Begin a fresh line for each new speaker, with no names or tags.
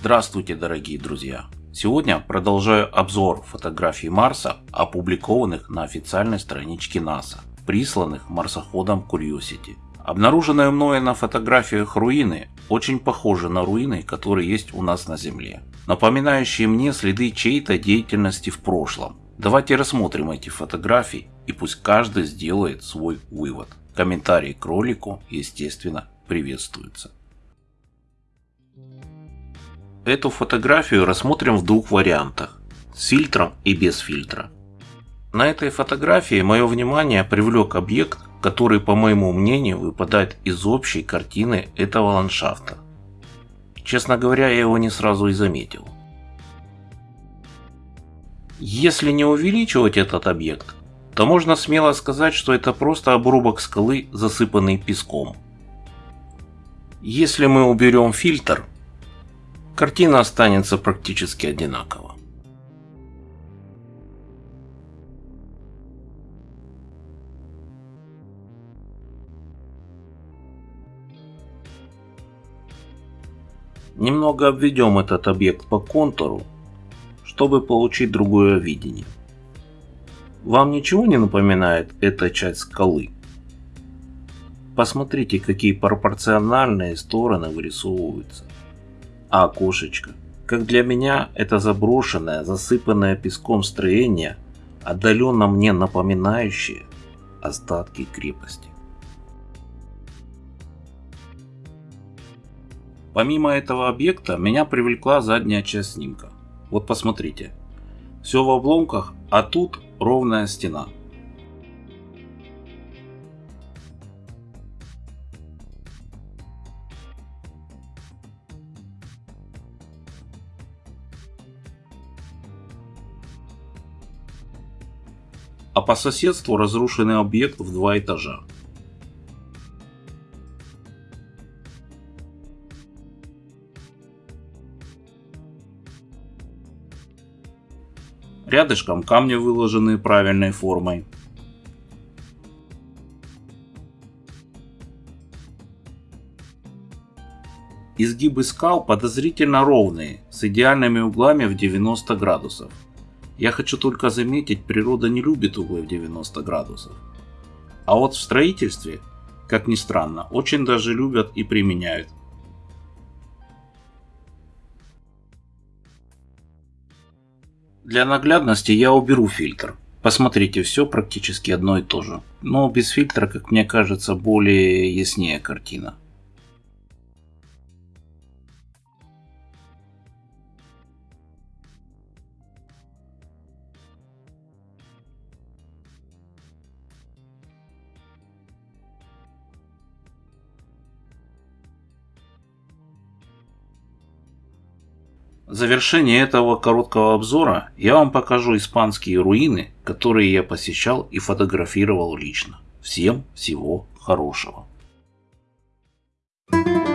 Здравствуйте, дорогие друзья! Сегодня продолжаю обзор фотографий Марса, опубликованных на официальной страничке НАСА, присланных марсоходом Curiosity. Обнаруженные мною на фотографиях руины очень похожи на руины, которые есть у нас на Земле, напоминающие мне следы чьей-то деятельности в прошлом. Давайте рассмотрим эти фотографии и пусть каждый сделает свой вывод. Комментарии к ролику, естественно, приветствуются. Эту фотографию рассмотрим в двух вариантах, с фильтром и без фильтра. На этой фотографии мое внимание привлек объект, который, по моему мнению, выпадает из общей картины этого ландшафта. Честно говоря, я его не сразу и заметил. Если не увеличивать этот объект, то можно смело сказать, что это просто обрубок скалы, засыпанный песком. Если мы уберем фильтр, картина останется практически одинакова. Немного обведем этот объект по контуру, чтобы получить другое видение. Вам ничего не напоминает эта часть скалы? Посмотрите, какие пропорциональные стороны вырисовываются а окошечко. Как для меня, это заброшенное, засыпанное песком строение, отдаленно мне напоминающее остатки крепости. Помимо этого объекта, меня привлекла задняя часть снимка. Вот посмотрите. Все в обломках, а тут ровная стена. А по соседству разрушенный объект в два этажа. Рядышком камни, выложенные правильной формой. Изгибы скал подозрительно ровные, с идеальными углами в 90 градусов. Я хочу только заметить, природа не любит углы в 90 градусов. А вот в строительстве, как ни странно, очень даже любят и применяют. Для наглядности я уберу фильтр. Посмотрите, все практически одно и то же. Но без фильтра, как мне кажется, более яснее картина. В завершение этого короткого обзора я вам покажу испанские руины, которые я посещал и фотографировал лично. Всем всего хорошего! Thank you.